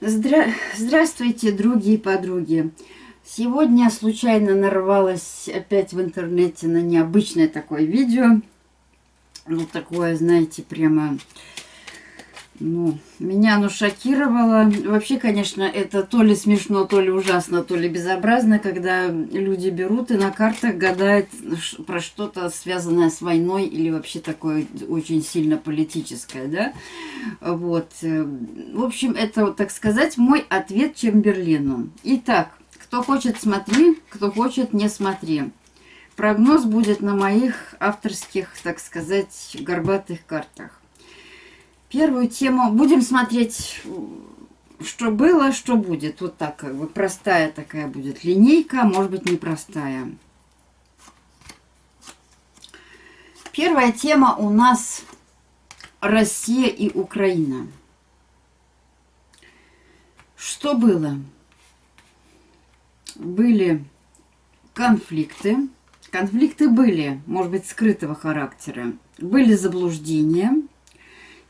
Здра... Здравствуйте, други и подруги. Сегодня случайно нарвалась опять в интернете на необычное такое видео. Ну, такое, знаете, прямо ну, меня оно шокировало. Вообще, конечно, это то ли смешно, то ли ужасно, то ли безобразно, когда люди берут и на картах гадают про что-то связанное с войной или вообще такое очень сильно политическое, да? Вот. В общем, это, так сказать, мой ответ Чемберлину. Итак, кто хочет, смотри, кто хочет, не смотри. Прогноз будет на моих авторских, так сказать, горбатых картах. Первую тему будем смотреть, что было, что будет. Вот так как бы простая такая будет линейка, может быть непростая. Первая тема у нас Россия и Украина. Что было? Были конфликты. Конфликты были, может быть, скрытого характера. Были заблуждения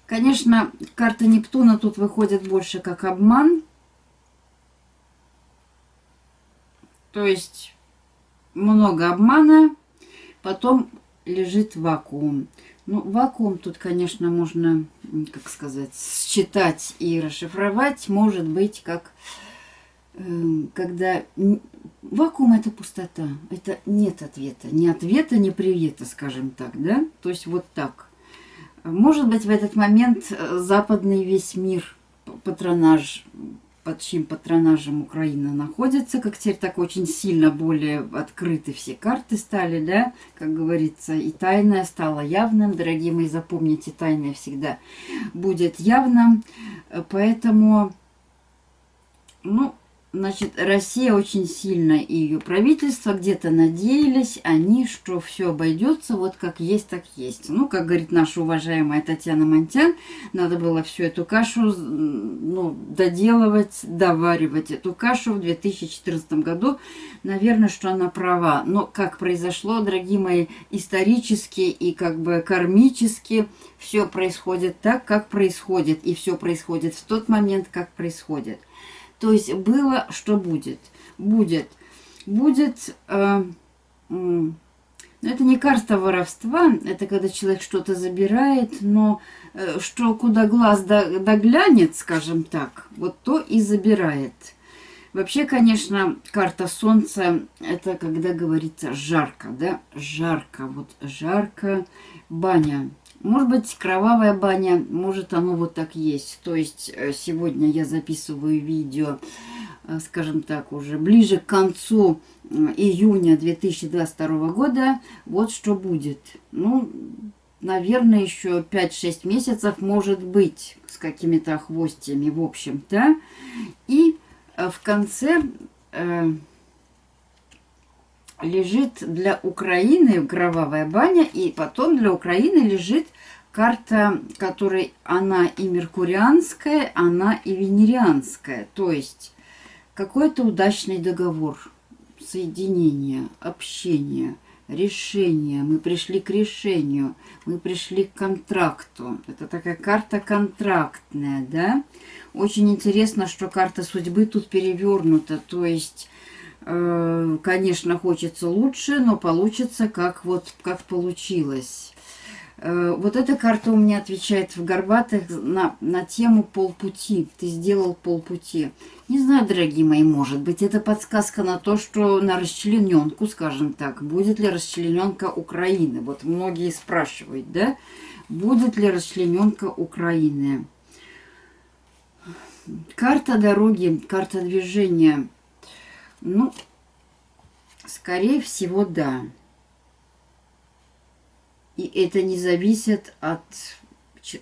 Конечно, карта Нептуна тут выходит больше как обман. То есть много обмана, потом лежит вакуум. Ну, вакуум тут, конечно, можно, как сказать, считать и расшифровать. Может быть, как э, когда... Вакуум – это пустота. Это нет ответа. Ни ответа, ни привета, скажем так, да? То есть вот так. Может быть, в этот момент э, западный весь мир, патронаж, под чьим патронажем Украина находится, как теперь так очень сильно более открыты все карты стали, да, как говорится, и тайное стало явным. Дорогие мои, запомните, тайное всегда будет явным. Поэтому, ну, Значит, Россия очень сильно и ее правительство где-то надеялись они, что все обойдется вот как есть, так есть. Ну, как говорит наша уважаемая Татьяна Монтян, надо было всю эту кашу ну, доделывать, доваривать эту кашу в 2014 году. Наверное, что она права. Но как произошло, дорогие мои, исторически и как бы кармически все происходит так, как происходит. И все происходит в тот момент, как происходит. То есть было, что будет. Будет. Будет... Э, э, это не карта воровства, это когда человек что-то забирает, но э, что куда глаз доглянет, скажем так, вот то и забирает. Вообще, конечно, карта Солнца, это когда говорится жарко, да, жарко, вот жарко, баня. Может быть, кровавая баня, может оно вот так есть. То есть э, сегодня я записываю видео, э, скажем так, уже ближе к концу э, июня 2022 года. Вот что будет. Ну, наверное, еще 5-6 месяцев может быть с какими-то хвостями, в общем-то. И в конце лежит для Украины кровавая баня, и потом для Украины лежит карта, которой она и меркурианская, она и венерианская. То есть какой-то удачный договор, соединение, общение, решение. Мы пришли к решению, мы пришли к контракту. Это такая карта контрактная, да? Очень интересно, что карта судьбы тут перевернута, то есть конечно, хочется лучше, но получится как вот как получилось. Э, вот эта карта у меня отвечает в Горбатых на, на тему полпути. Ты сделал полпути. Не знаю, дорогие мои, может быть, это подсказка на то, что на расчлененку, скажем так, будет ли расчлененка Украины. Вот многие спрашивают, да, будет ли расчлененка Украины. Карта дороги, карта движения – ну, скорее всего, да. И это не зависит от,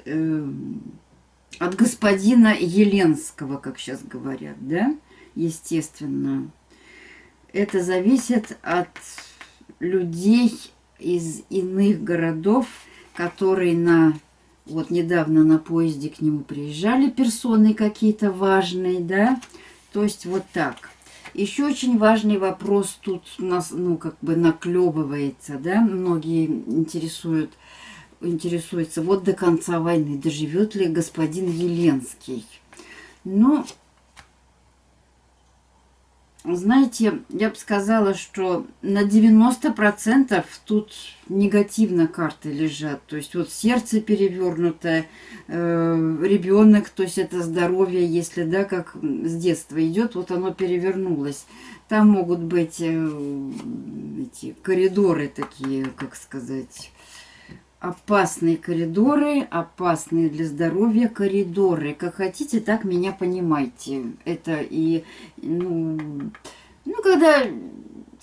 э, от господина Еленского, как сейчас говорят, да? Естественно. Это зависит от людей из иных городов, которые на вот недавно на поезде к нему приезжали персоны какие-то важные, да, то есть вот так. Еще очень важный вопрос тут у нас, ну, как бы наклевывается, да, многие интересуют, интересуются, вот до конца войны доживет ли господин Еленский. Ну, знаете, я бы сказала, что на 90% тут негативно карты лежат. То есть вот сердце перевернутое, э, ребенок, то есть это здоровье, если да, как с детства идет, вот оно перевернулось. Там могут быть э, эти коридоры такие, как сказать, опасные коридоры, опасные для здоровья коридоры. Как хотите, так меня понимайте. Это и, ну, ну когда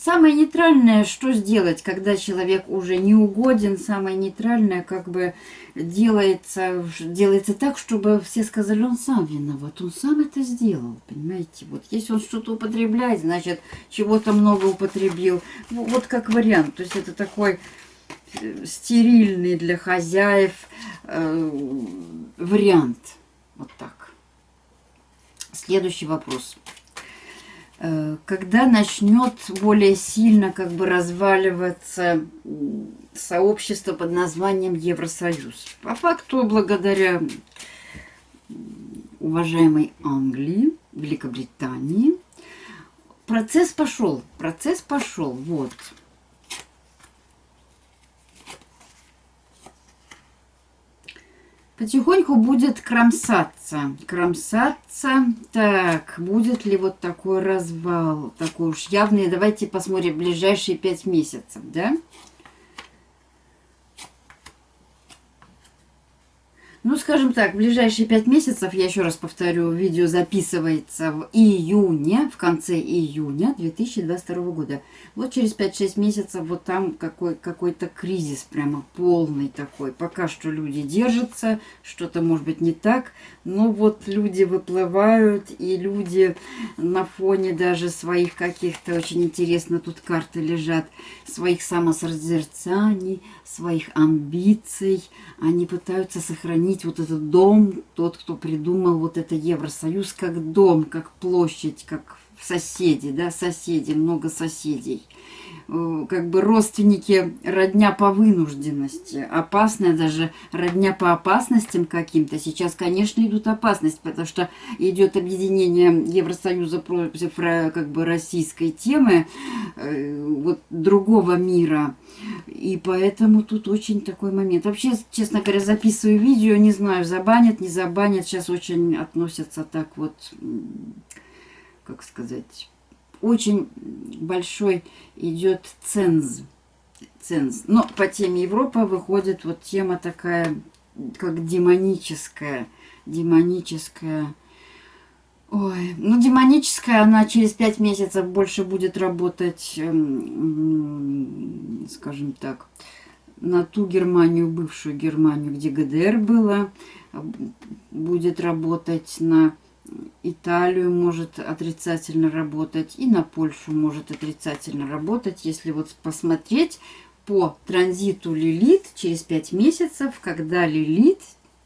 самое нейтральное, что сделать, когда человек уже не угоден, самое нейтральное как бы делается, делается так, чтобы все сказали, он сам виноват, он сам это сделал, понимаете? Вот если он что-то употребляет, значит, чего-то много употребил. Вот как вариант, то есть это такой стерильный для хозяев э, вариант. Вот так. Следующий вопрос. Э, когда начнет более сильно как бы разваливаться сообщество под названием Евросоюз? По факту, благодаря уважаемой Англии, Великобритании, процесс пошел. Процесс пошел. Вот. Потихоньку будет кромсаться. Кромсаться. Так, будет ли вот такой развал? Такой уж явный. Давайте посмотрим ближайшие пять месяцев, да? Да. Ну, скажем так, в ближайшие пять месяцев, я еще раз повторю, видео записывается в июне, в конце июня 2022 года. Вот через 5-6 месяцев вот там какой, какой-то кризис прямо полный такой. Пока что люди держатся, что-то может быть не так, но вот люди выплывают, и люди на фоне даже своих каких-то, очень интересно, тут карты лежат, своих самосозерцаний, своих амбиций, они пытаются сохранить вот этот дом, тот, кто придумал вот это Евросоюз, как дом, как площадь, как соседи, да, соседи, много соседей. Э, как бы родственники родня по вынужденности, опасная даже родня по опасностям каким-то. Сейчас, конечно, идут опасности, потому что идет объединение Евросоюза против как бы российской темы, э, вот другого мира. И поэтому тут очень такой момент. Вообще, честно говоря, записываю видео, не знаю, забанят, не забанят. Сейчас очень относятся так вот, как сказать, очень большой идет ценз. ценз. Но по теме Европа выходит вот тема такая, как демоническая. Демоническая. Ой, ну демоническая, она через пять месяцев больше будет работать, эм, скажем так, на ту Германию, бывшую Германию, где ГДР было, будет работать на Италию может отрицательно работать, и на Польшу может отрицательно работать. Если вот посмотреть по транзиту Лилит через 5 месяцев, когда Лилит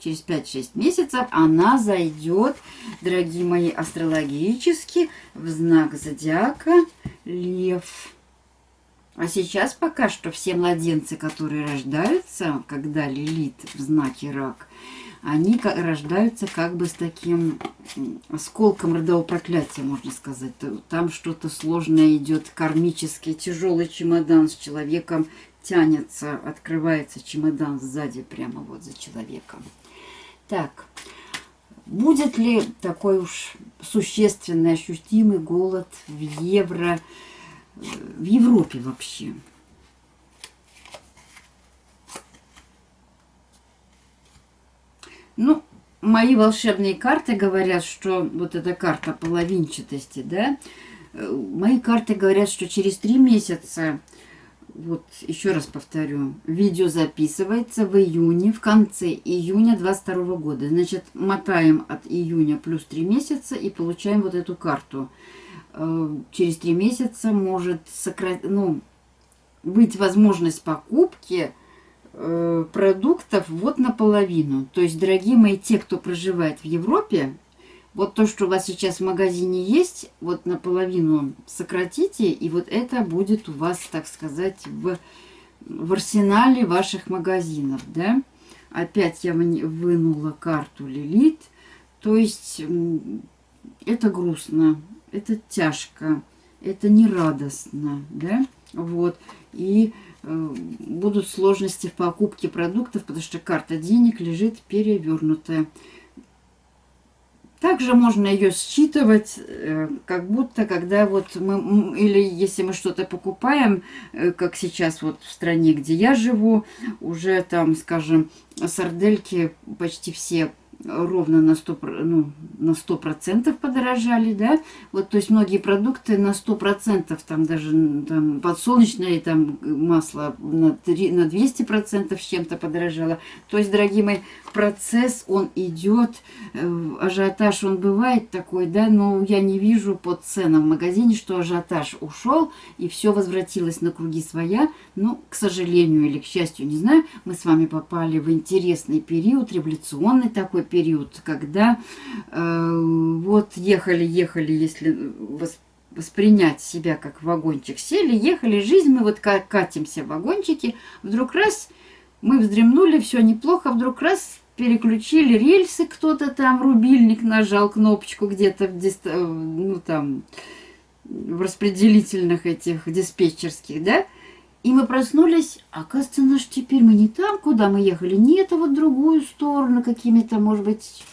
через 5-6 месяцев она зайдет, дорогие мои, астрологически в знак зодиака Лев. А сейчас пока что все младенцы, которые рождаются, когда Лилит в знаке Рак, они рождаются как бы с таким осколком родового проклятия, можно сказать. Там что-то сложное идет, кармический, тяжелый чемодан с человеком тянется, открывается чемодан сзади, прямо вот за человеком. Так, будет ли такой уж существенный, ощутимый голод в евро, в Европе вообще? Ну, мои волшебные карты говорят, что вот эта карта половинчатости, да, э, мои карты говорят, что через три месяца, вот еще раз повторю, видео записывается в июне, в конце июня 22 года. Значит, мотаем от июня плюс три месяца и получаем вот эту карту. Э, через три месяца может сократить, ну, быть возможность покупки – Э, продуктов вот наполовину. То есть, дорогие мои, те, кто проживает в Европе, вот то, что у вас сейчас в магазине есть, вот наполовину сократите, и вот это будет у вас, так сказать, в, в арсенале ваших магазинов, да. Опять я вынула карту Лилит, то есть это грустно, это тяжко, это не радостно, да, вот, и э, будут сложности в покупке продуктов, потому что карта денег лежит перевернутая. Также можно ее считывать, э, как будто, когда вот мы, или если мы что-то покупаем, э, как сейчас вот в стране, где я живу, уже там, скажем, сардельки почти все ровно на 100, ну, на 100% подорожали, да, вот, то есть многие продукты на 100%, там даже там, подсолнечное там, масло на, 3, на 200% с чем-то подорожало, то есть, дорогие мои, процесс, он идет, э, ажиотаж он бывает такой, да, но я не вижу по ценам в магазине, что ажиотаж ушел, и все возвратилось на круги своя, но, к сожалению или к счастью, не знаю, мы с вами попали в интересный период, революционный такой период, когда э, вот ехали, ехали, если воспринять себя как вагончик, сели, ехали, жизнь, мы вот катимся в вагончике, вдруг раз мы вздремнули, все неплохо, вдруг раз переключили рельсы, кто-то там, рубильник нажал кнопочку где-то. Э, ну, там, в распределительных этих диспетчерских, да, и мы проснулись, оказывается, наш теперь мы не там, куда мы ехали, не это вот другую сторону, какими-то, может быть,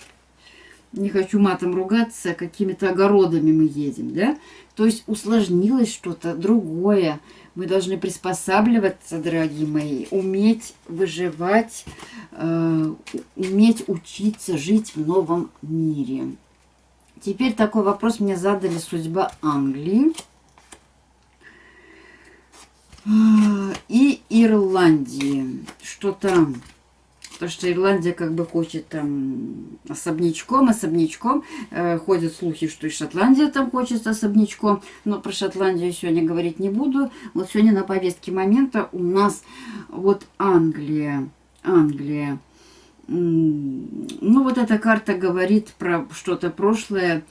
не хочу матом ругаться, какими-то огородами мы едем, да? То есть усложнилось что-то другое. Мы должны приспосабливаться, дорогие мои, уметь выживать, э, уметь учиться жить в новом мире. Теперь такой вопрос мне задали судьба Англии. И Ирландии. Что там? Потому что Ирландия как бы хочет там особнячком, особнячком. Э, ходят слухи, что и Шотландия там хочет особнячком. Но про Шотландию сегодня говорить не буду. Вот сегодня на повестке момента у нас вот Англия. Англия. Ну, вот эта карта говорит про что-то прошлое,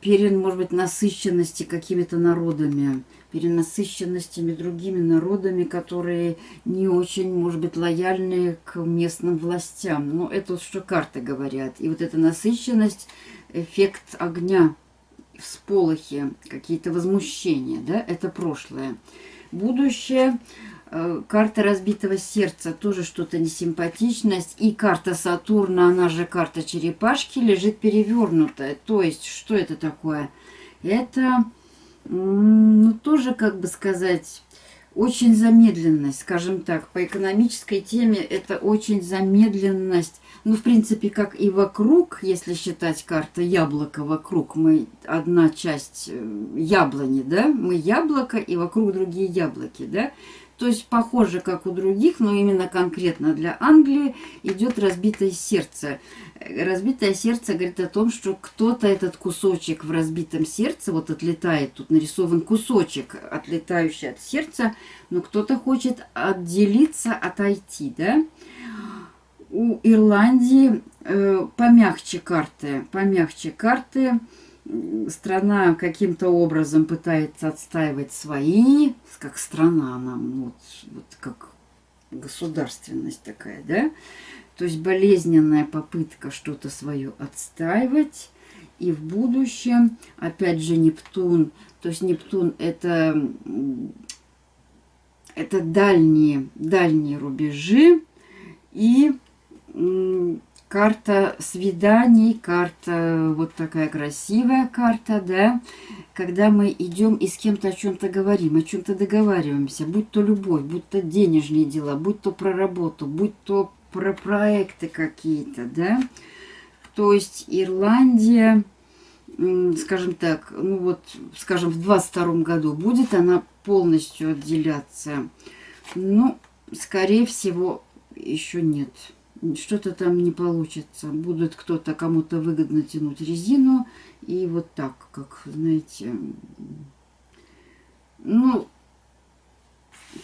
перен, может быть, насыщенности какими-то народами перенасыщенностями другими народами, которые не очень, может быть, лояльны к местным властям. Но это вот что карты говорят. И вот эта насыщенность, эффект огня, всполохи, какие-то возмущения, да, это прошлое. Будущее, карта разбитого сердца, тоже что-то несимпатичность. И карта Сатурна, она же карта черепашки, лежит перевернутая. То есть, что это такое? Это ну, тоже, как бы сказать, очень замедленность, скажем так, по экономической теме это очень замедленность. Ну, в принципе, как и вокруг, если считать карта яблоко вокруг, мы одна часть э, яблони, да, мы яблоко и вокруг другие яблоки, да. То есть похоже, как у других, но именно конкретно для Англии идет разбитое сердце. Разбитое сердце говорит о том, что кто-то этот кусочек в разбитом сердце, вот отлетает, тут нарисован кусочек, отлетающий от сердца, но кто-то хочет отделиться, отойти, да? У Ирландии э, помягче карты, помягче карты, страна каким-то образом пытается отстаивать свои, как страна нам, вот, вот как государственность такая, да, то есть болезненная попытка что-то свое отстаивать, и в будущем, опять же, Нептун, то есть Нептун это, это дальние, дальние рубежи, и карта свиданий, карта вот такая красивая карта, да, когда мы идем и с кем-то о чем-то говорим, о чем-то договариваемся, будь то любовь, будь то денежные дела, будь то про работу, будь то про проекты какие-то, да. То есть Ирландия, скажем так, ну вот, скажем, в 22 году будет она полностью отделяться. Ну, скорее всего, еще нет что-то там не получится. Будет кто-то кому-то выгодно тянуть резину. И вот так, как, знаете... Ну,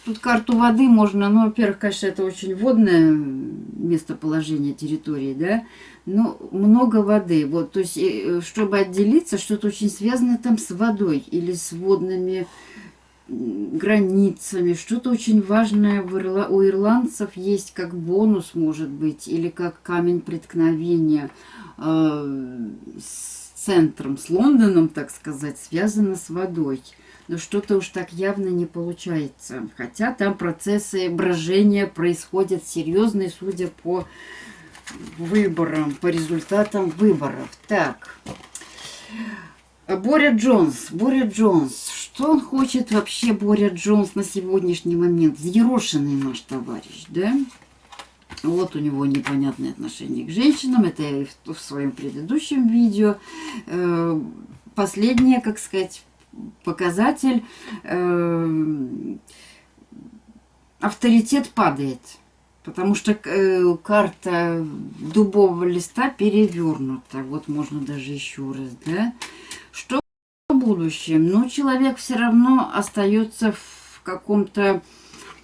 тут карту воды можно... Ну, во-первых, конечно, это очень водное местоположение территории, да? Но много воды. Вот, то есть, э, чтобы отделиться, что-то очень связано там с водой или с водными границами, что-то очень важное у ирландцев есть как бонус, может быть, или как камень преткновения э, с центром, с Лондоном, так сказать, связано с водой. Но что-то уж так явно не получается. Хотя там процессы брожения происходят серьезные, судя по выборам, по результатам выборов. Так. Боря Джонс. Боря Джонс. Что он хочет вообще, Боря Джонс, на сегодняшний момент? Взъерошенный наш товарищ, да? Вот у него непонятное отношение к женщинам. Это я в, своем предыдущем видео. Э, последнее, как сказать, показатель. Э, авторитет падает. Потому что э, карта дубового листа перевернута. Вот можно даже еще раз, да? Что в будущем? Ну, человек все равно остается в каком-то,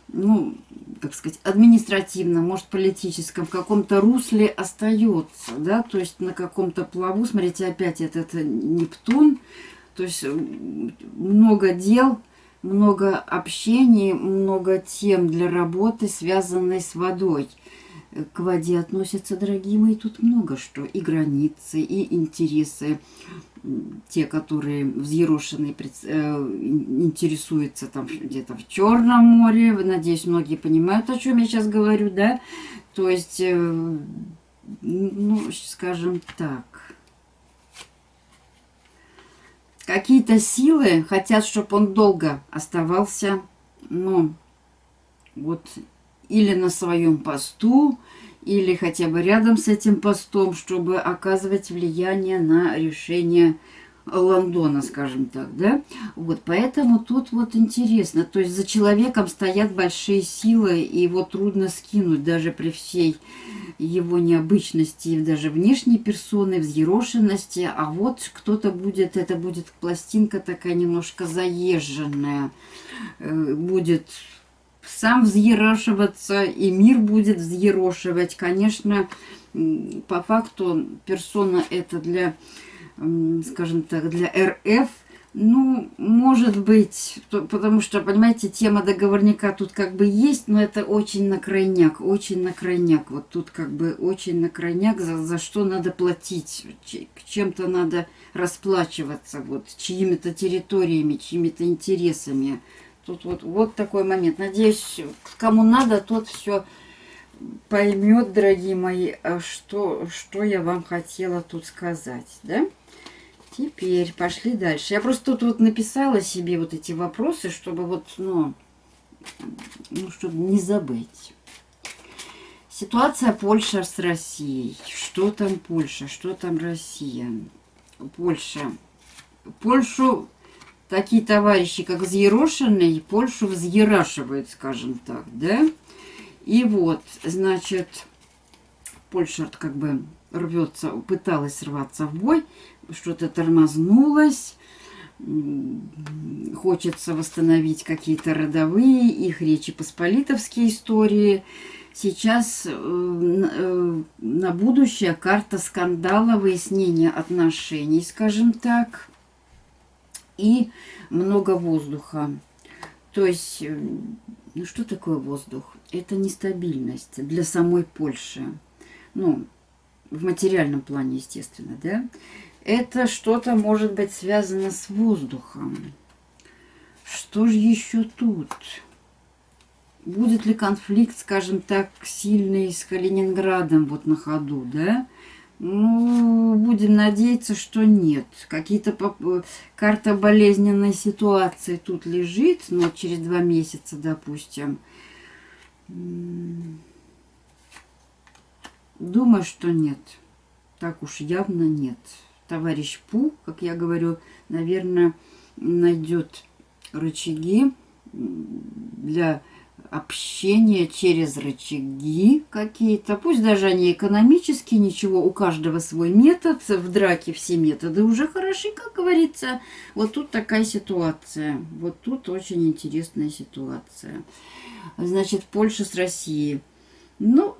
ну, как сказать, административном, может, политическом, в каком-то русле остается, да, то есть на каком-то плаву, смотрите, опять этот Нептун, то есть много дел, много общений, много тем для работы, связанной с водой. К воде относятся, дорогие мои, тут много что. И границы, и интересы. Те, которые взъерошенные, э, интересуются там где-то в Черном море. Надеюсь, многие понимают, о чем я сейчас говорю, да? То есть, э, ну, скажем так, Какие-то силы хотят, чтобы он долго оставался, ну, вот, или на своем посту, или хотя бы рядом с этим постом, чтобы оказывать влияние на решение Лондона, скажем так, да? Вот, поэтому тут вот интересно, то есть за человеком стоят большие силы, и его трудно скинуть даже при всей его необычности, даже внешней персоны, взъерошенности, а вот кто-то будет, это будет пластинка такая немножко заезженная, э, будет сам взъерошиваться, и мир будет взъерошивать. Конечно, по факту персона это для скажем так, для РФ, ну, может быть, потому что, понимаете, тема договорника тут как бы есть, но это очень на крайняк, очень на крайняк. Вот тут как бы очень на крайняк, за, за что надо платить, чем-то надо расплачиваться, вот, чьими-то территориями, чьими-то интересами. Тут вот, вот такой момент. Надеюсь, кому надо, тот все поймет, дорогие мои, а что, что я вам хотела тут сказать, да? Теперь пошли дальше. Я просто тут вот написала себе вот эти вопросы, чтобы вот, ну, ну чтобы не забыть. Ситуация Польша с Россией. Что там Польша, что там Россия? Польша. Польшу такие товарищи, как Взъерошенный, Польшу взъерашивают, скажем так, да? И вот, значит, Польша как бы рвется, пыталась рваться в бой, что-то тормознулось, хочется восстановить какие-то родовые, их речи посполитовские истории. Сейчас э, э, на будущее карта скандала, выяснения отношений, скажем так, и много воздуха. То есть, э, ну что такое воздух? Это нестабильность для самой Польши. Ну, в материальном плане, естественно, да? Это что-то может быть связано с воздухом. Что же еще тут? Будет ли конфликт, скажем так, сильный с Калининградом вот на ходу, да? Ну, будем надеяться, что нет. Какие-то карта болезненной ситуации тут лежит, но через два месяца, допустим. Думаю, что нет. Так уж явно нет. Товарищ Пу, как я говорю, наверное, найдет рычаги для общения через рычаги какие-то. Пусть даже они экономические, ничего, у каждого свой метод. В драке все методы уже хороши, как говорится. Вот тут такая ситуация. Вот тут очень интересная ситуация. Значит, Польша с Россией. Ну,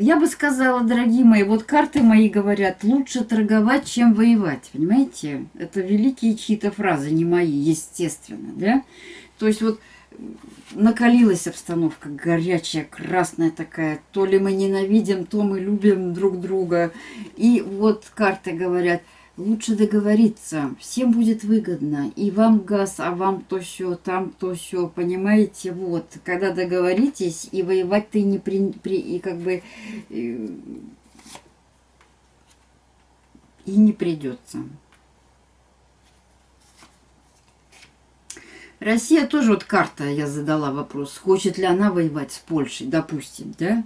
я бы сказала, дорогие мои, вот карты мои говорят, лучше торговать, чем воевать, понимаете? Это великие чьи-то фразы, не мои, естественно, да? То есть вот накалилась обстановка горячая, красная такая. То ли мы ненавидим, то мы любим друг друга. И вот карты говорят, лучше договориться. Всем будет выгодно. И вам газ, а вам то все, там то все. Понимаете? Вот. Когда договоритесь, и воевать-то и не при, при и как бы и, и не придется. Россия тоже вот карта, я задала вопрос, хочет ли она воевать с Польшей, допустим, да?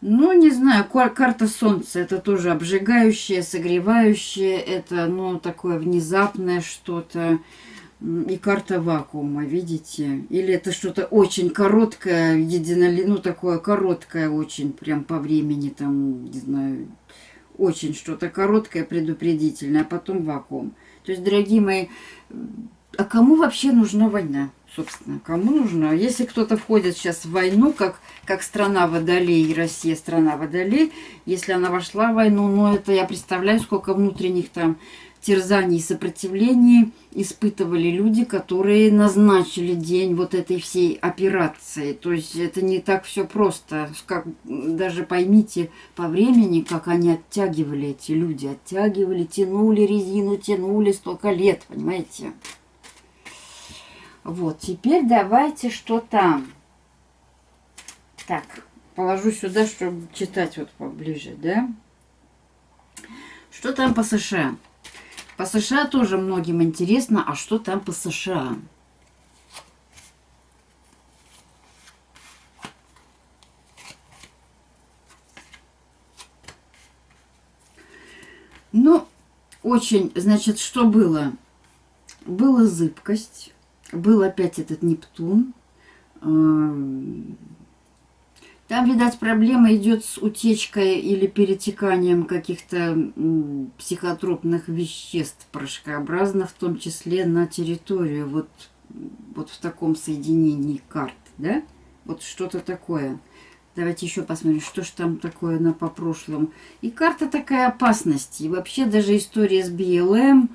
Ну, не знаю, карта Солнца, это тоже обжигающее, согревающее, это, ну, такое внезапное что-то. И карта вакуума, видите? Или это что-то очень короткое, единоли... ну, такое короткое очень, прям по времени, там, не знаю, очень что-то короткое, предупредительное, а потом вакуум. То есть, дорогие мои, а кому вообще нужна война? Собственно, кому нужна? Если кто-то входит сейчас в войну, как, как страна водолей, Россия страна водолей, если она вошла в войну, ну это я представляю, сколько внутренних там терзаний и сопротивлений испытывали люди, которые назначили день вот этой всей операции. То есть это не так все просто. Как, даже поймите по времени, как они оттягивали эти люди. Оттягивали, тянули резину, тянули столько лет, понимаете? Вот, теперь давайте что там. Так, положу сюда, чтобы читать вот поближе, да? Что там по США? По США тоже многим интересно, а что там по США? Ну, очень, значит, что было? Была зыбкость, был опять этот Нептун. Эм, там, видать, проблема идет с утечкой или перетеканием каких-то психотропных веществ порошкообразно, в том числе на территорию, вот, вот в таком соединении карт, да? Вот что-то такое. Давайте еще посмотрим, что же там такое на по прошлому. И карта такая опасности. И вообще даже история с БЛМ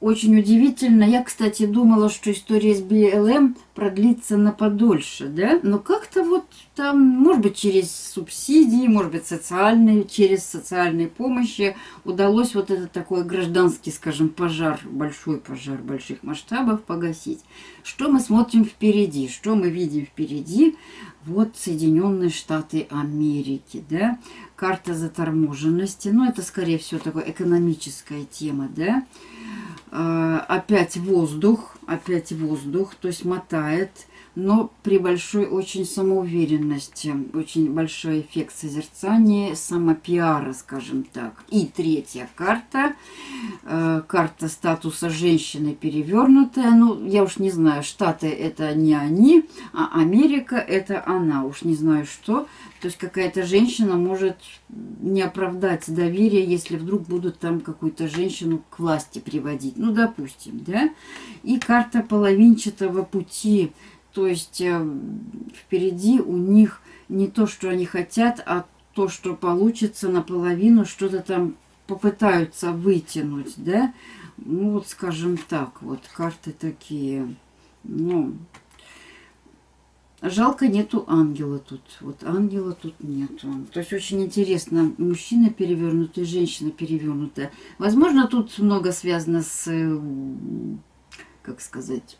очень удивительно. Я, кстати, думала, что история с БЛМ продлится на подольше, да? Но как-то вот там, может быть, через субсидии, может быть, социальные, через социальные помощи удалось вот этот такой гражданский, скажем, пожар, большой пожар больших масштабов погасить. Что мы смотрим впереди? Что мы видим впереди? Вот Соединенные Штаты Америки, да? Карта заторможенности. Ну, это, скорее всего, такая экономическая тема, да? А, опять воздух, опять воздух, то есть мотает, но при большой очень самоуверенности, очень большой эффект созерцания, самопиара, скажем так. И третья карта, э, карта статуса женщины перевернутая, ну, я уж не знаю, Штаты это не они, а Америка это она, уж не знаю что, то есть какая-то женщина может не оправдать доверие, если вдруг будут там какую-то женщину к власти приводить. Ну, допустим, да? И карта половинчатого пути. То есть э, впереди у них не то, что они хотят, а то, что получится наполовину, что-то там попытаются вытянуть, да? Ну, вот скажем так, вот карты такие, ну, Жалко, нету ангела тут. Вот ангела тут нету. То есть очень интересно. Мужчина перевернутый, женщина перевернутая. Возможно, тут много связано с, как сказать,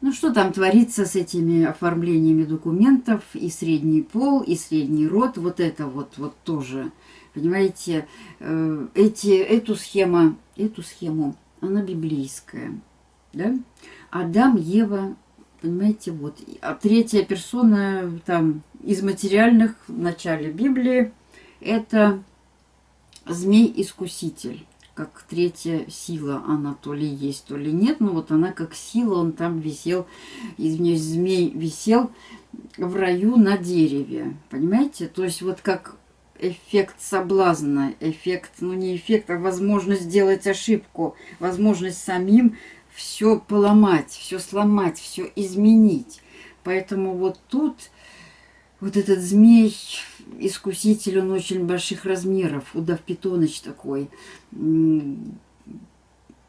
ну что там творится с этими оформлениями документов. И средний пол, и средний род. Вот это вот, вот тоже. Понимаете, э, эти, эту схему, эту схему, она библейская. Да? Адам, Ева, Понимаете, вот. А третья персона там из материальных в начале Библии это змей-искуситель. Как третья сила она то ли есть, то ли нет. Но вот она как сила, он там висел, извиняюсь, змей висел в раю на дереве. Понимаете? То есть вот как эффект соблазна, эффект, ну не эффект, а возможность сделать ошибку, возможность самим все поломать, все сломать, все изменить. Поэтому вот тут вот этот змей, искуситель, он очень больших размеров, удав питоныч такой.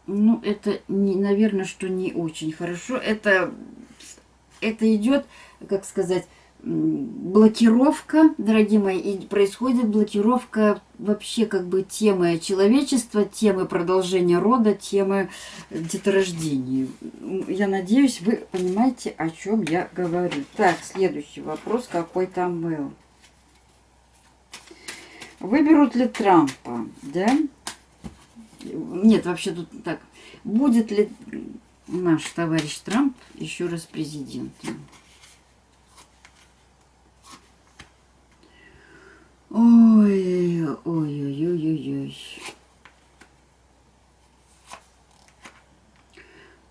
Ну, это, не, наверное, что не очень хорошо. Это, это идет, как сказать, блокировка, дорогие мои, и происходит блокировка вообще как бы темы человечества, темы продолжения рода, темы деторождения. Я надеюсь, вы понимаете, о чем я говорю. Так, следующий вопрос, какой там был. Выберут ли Трампа, да? Нет, вообще тут так. Будет ли наш товарищ Трамп еще раз президентом? Ой, ой, ой, ой, ой, ой.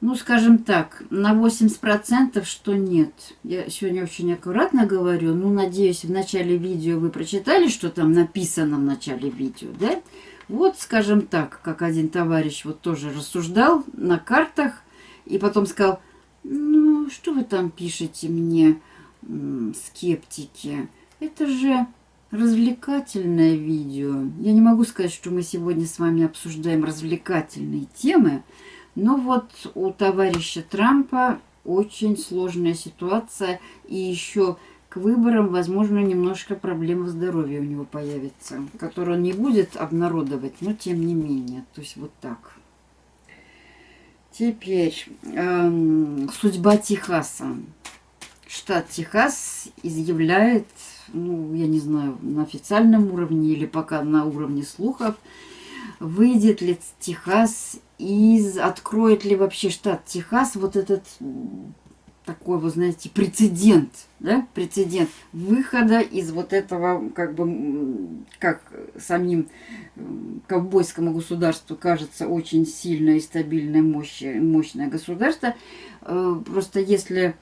Ну, скажем так, на 80% что нет. Я сегодня очень аккуратно говорю. Ну, надеюсь, в начале видео вы прочитали, что там написано в начале видео, да? Вот, скажем так, как один товарищ вот тоже рассуждал на картах и потом сказал, ну, что вы там пишете мне, скептики? Это же развлекательное видео. Я не могу сказать, что мы сегодня с вами обсуждаем развлекательные темы, но вот у товарища Трампа очень сложная ситуация, и еще к выборам, возможно, немножко проблем в здоровье у него появится, которую он не будет обнародовать, но тем не менее. То есть вот так. Теперь эм, судьба Техаса. Штат Техас изъявляет ну, я не знаю, на официальном уровне или пока на уровне слухов, выйдет ли Техас из... Откроет ли вообще штат Техас вот этот такой, вы знаете, прецедент, да, прецедент выхода из вот этого, как бы, как самим ковбойскому государству кажется, очень сильное и стабильное, мощное государство. Э, просто если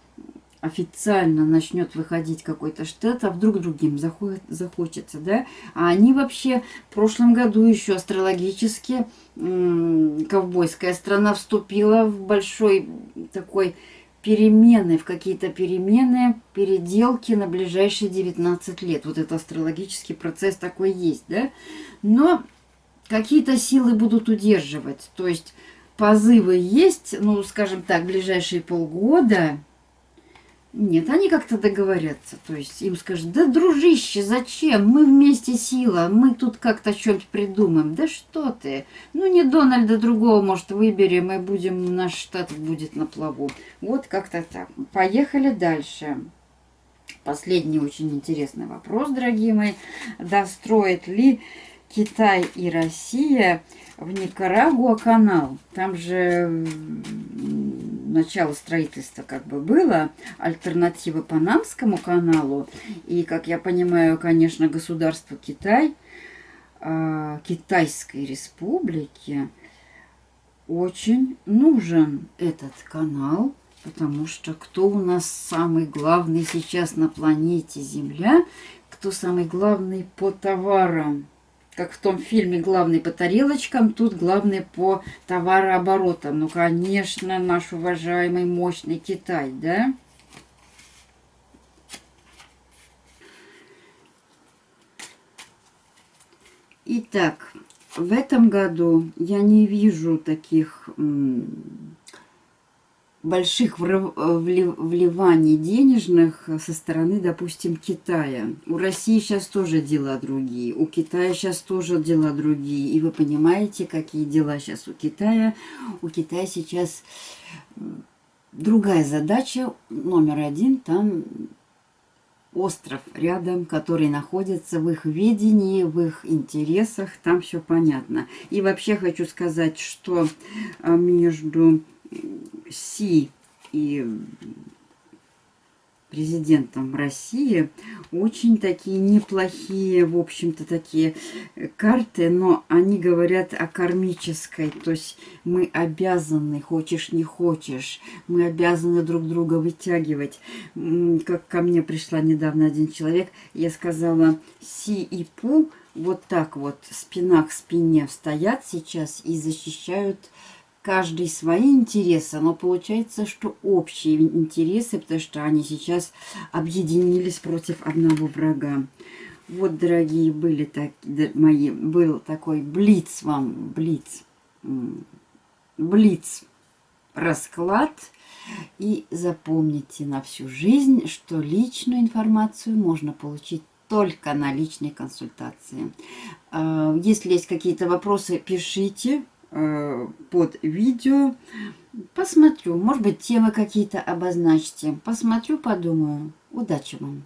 официально начнет выходить какой-то штат, а вдруг другим заходит, захочется, да? А они вообще в прошлом году еще астрологически ковбойская страна вступила в большой такой перемены, в какие-то перемены, переделки на ближайшие 19 лет. Вот это астрологический процесс такой есть, да? Но какие-то силы будут удерживать. То есть позывы есть, ну, скажем так, ближайшие полгода нет, они как-то договорятся. То есть им скажут, да, дружище, зачем? Мы вместе сила, мы тут как-то что-нибудь придумаем. Да что ты? Ну, не Дональда другого, может, выберем, и будем, наш штат будет на плаву. Вот как-то так. Поехали дальше. Последний очень интересный вопрос, дорогие мои. Достроит ли Китай и Россия в Никарагуа канал? Там же начало строительства как бы было, альтернатива Панамскому каналу. И, как я понимаю, конечно, государство Китай, э, Китайской республике очень нужен этот канал, потому что кто у нас самый главный сейчас на планете Земля, кто самый главный по товарам – как в том фильме «Главный по тарелочкам», тут главный по товарооборотам. Ну, конечно, наш уважаемый мощный Китай, да? Итак, в этом году я не вижу таких больших вливаний денежных со стороны, допустим, Китая. У России сейчас тоже дела другие, у Китая сейчас тоже дела другие. И вы понимаете, какие дела сейчас у Китая. У Китая сейчас другая задача, номер один, там остров рядом, который находится в их видении, в их интересах, там все понятно. И вообще хочу сказать, что а, между Си и президентом России очень такие неплохие, в общем-то, такие карты, но они говорят о кармической, то есть мы обязаны, хочешь не хочешь, мы обязаны друг друга вытягивать. Как ко мне пришла недавно один человек, я сказала, Си и Пу вот так вот спина к спине стоят сейчас и защищают каждый свои интересы, но получается, что общие интересы, потому что они сейчас объединились против одного врага. Вот, дорогие, были так, мои, был такой блиц вам, блиц, блиц расклад. И запомните на всю жизнь, что личную информацию можно получить только на личной консультации. А, если есть какие-то вопросы, пишите под видео. Посмотрю, может быть, темы какие-то обозначьте. Посмотрю, подумаю. Удачи вам!